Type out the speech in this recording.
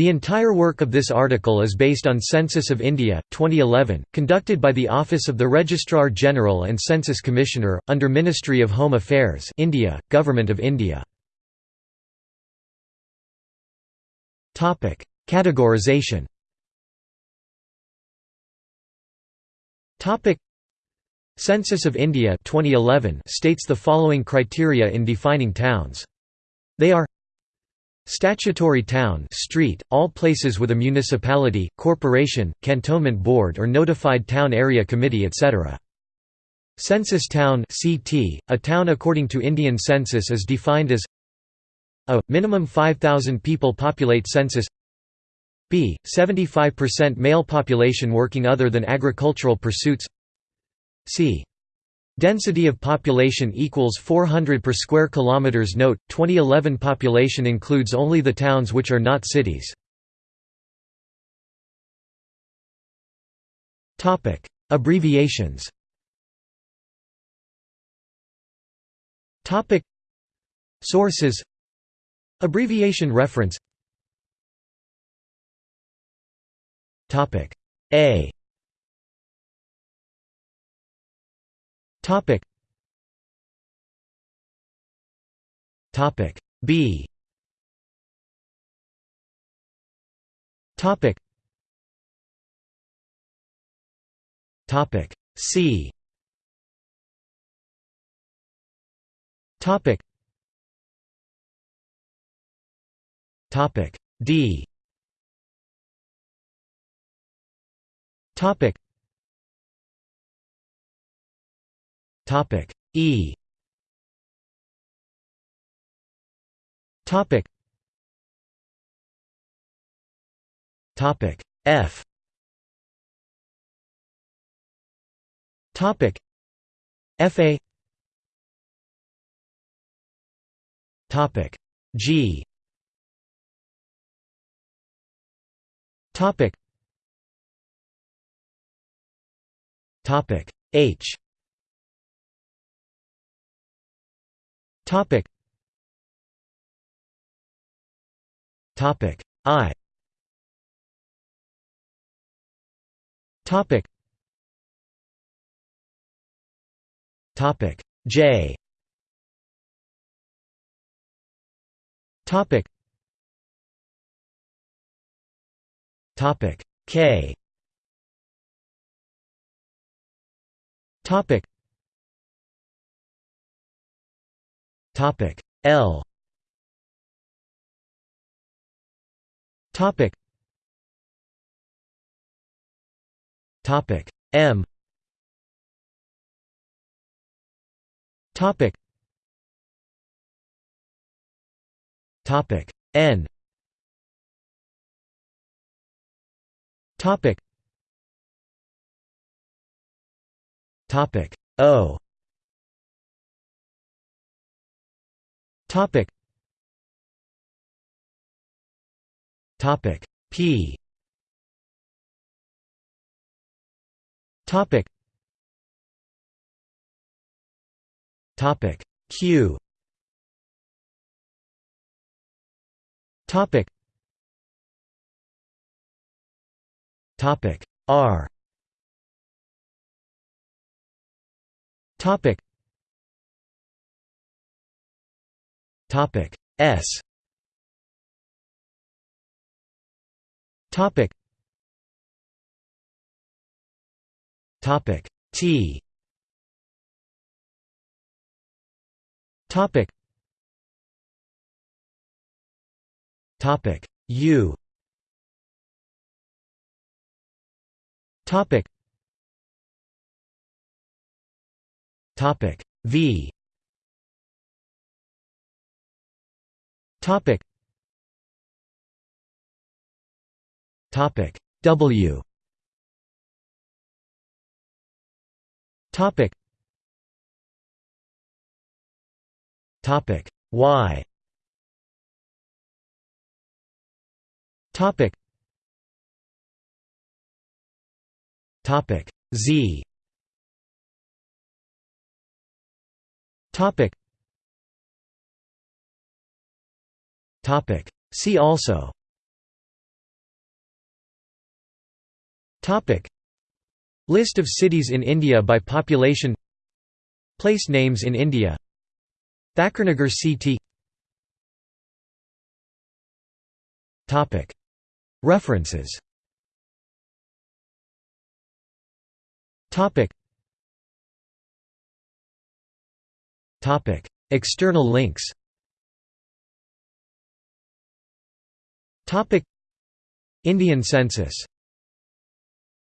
The entire work of this article is based on Census of India, 2011, conducted by the Office of the Registrar General and Census Commissioner, under Ministry of Home Affairs India, Government of India. Categorization Census of India 2011 states the following criteria in defining towns. They are Statutory town street, all places with a municipality, corporation, cantonment board or notified town area committee etc. Census town CT, a town according to Indian census is defined as a. minimum 5,000 people populate census b. 75% male population working other than agricultural pursuits c. Density of population equals 400 per square kilometers. Note: 2011 population includes only the towns which are not cities. Topic: Abbreviations. Topic: Sources. Abbreviation reference. Topic: A Topic. Topic B. Topic. Topic C. Topic. Topic D. Topic Topic. E. Topic. Topic. F. Topic. FA Topic. G. Topic. Topic. H Topic. Topic. I. Topic. Topic. J. Topic. Topic. K. Topic Topic. L. Topic. Topic. M. Topic. Topic. N. Topic. Topic. O Topic. Topic. P. Topic. Topic. Q. Topic. Topic. R. Topic Topic S. Topic Topic T. Topic Topic U. Topic Topic V Topic. Topic. W. Topic. Topic. Y. Topic. Topic. Z. Topic See also List of cities in India by population Place names in India Thakurnagar CT References External links Indian census